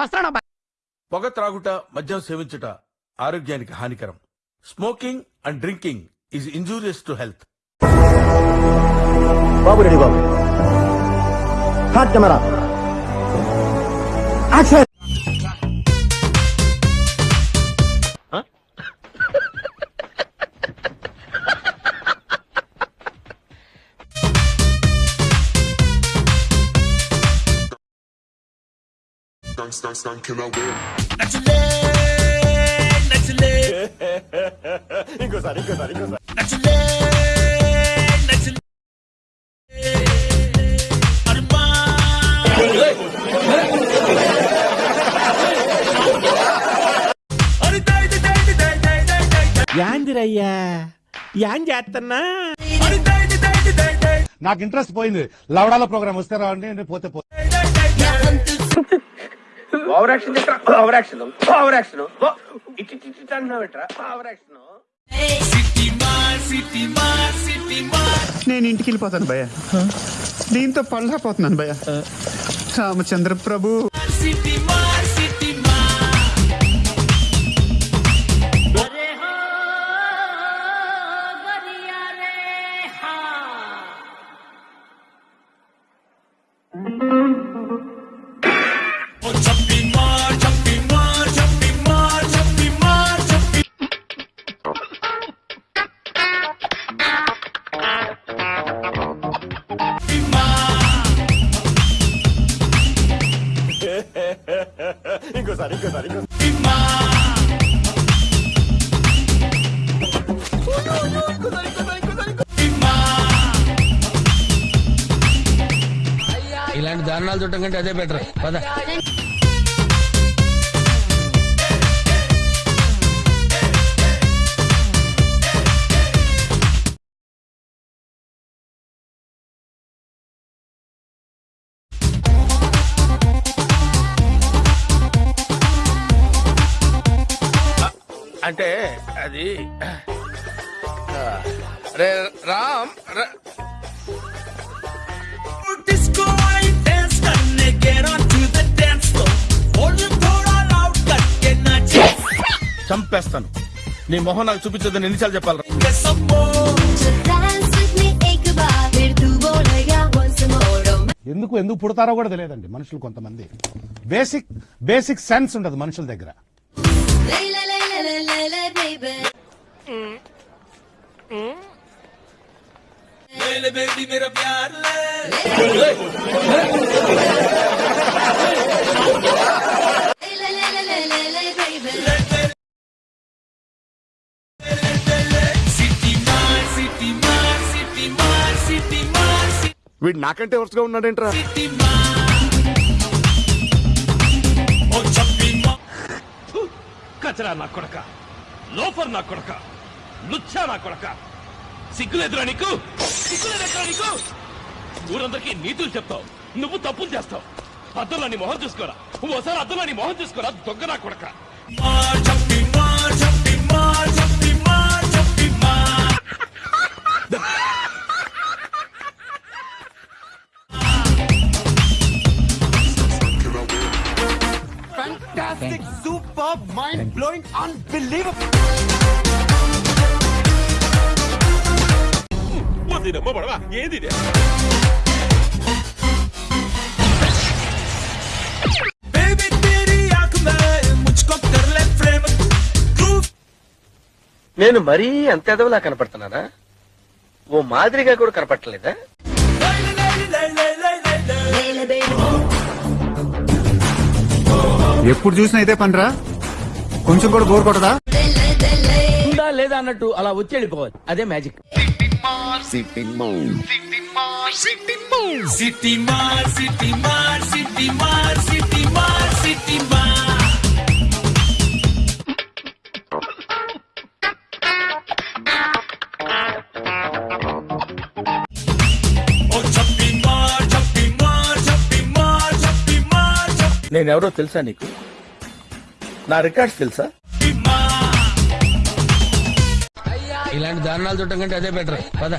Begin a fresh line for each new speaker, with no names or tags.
వస్తాను
పొగ త్రాగుట మద్యం సేవించుట ఆరోగ్యానికి హానికరం. Smoking and drinking is injurious to health.
Babu ready Babu. Hot camera.
Skunk, skunk, skunk, can I wear?
ఇంకోసారి ఇంకోసారి ఇంకోసారి
యాందిరయ్యా యాన్ చేస్తున్నా
నాకు ఇంట్రెస్ట్ పోయింది. లవడాల ప్రోగ్రామ్ వస్తే రావండి పోతే పో
over action over action. Over action. ఇటు ఇటు అంటున్నావు ఓవర్ యాక్షన్.
నేను ఇంటికి వెళ్ళిపోతాను భయ దీంతో పళ్ళపోతున్నాను భయ రామచంద్ర ప్రభు
ఇలాంటి దారుణాలు చుట్టం కంటే అదే బెటర్. పద.
అంటే అది రే రామ్ చంపేస్తాను. నీ మొహం నాకు చూపించదని ఎన్నిసార్లు చెప్పాలి
ఎందుకు ఎందుకు పుడతారో కూడా తెలియదండి మనుషులు కొంతమంది. బేసిక్ బేసిక్ సెన్స్ ఉండదు మనుషుల దగ్గర.
వీడు నాకంటే వరుసగా ఉన్నాడేంట్రా?
కచరా నా కొడక లోఫర్ నా కొడక లుచ్చా నా కొడక. సిగ్గులేదురా నీకు? సిగ్గులేదురా నీకు? ఊరందరికీ నీతులు చెప్తావు నువ్వు తప్పులు చేస్తావు. అద్దంలో నీ మొహం చూసుకోరా ఓసారి అద్దంలో నీ మొహం చూసుకోరా దొంగ నా కొడక. మా చెప్పి మా చెప్పి మా ఏంది ఇది?
నేను మరీ అంత ఎదవలా కనపడుతున్నానా? ఓ మాదిరిగా కూడా కనపడలేదా
ఎప్పుడు చూసినా అయితే పనిరా? కొంచెం కూడా బోర్ కొట్టదా?
ఉందా లేదా అన్నట్టు అలా వచ్చి వెళ్ళిపోవాలి. అదే మ్యాజిక్.
నేనెవరో తెలుసా నీకు? నా రికార్డ్స్ తెలుసా?
ఇలాంటి దారుణాలు చూడటం కంటే అదే బెటర్. పద.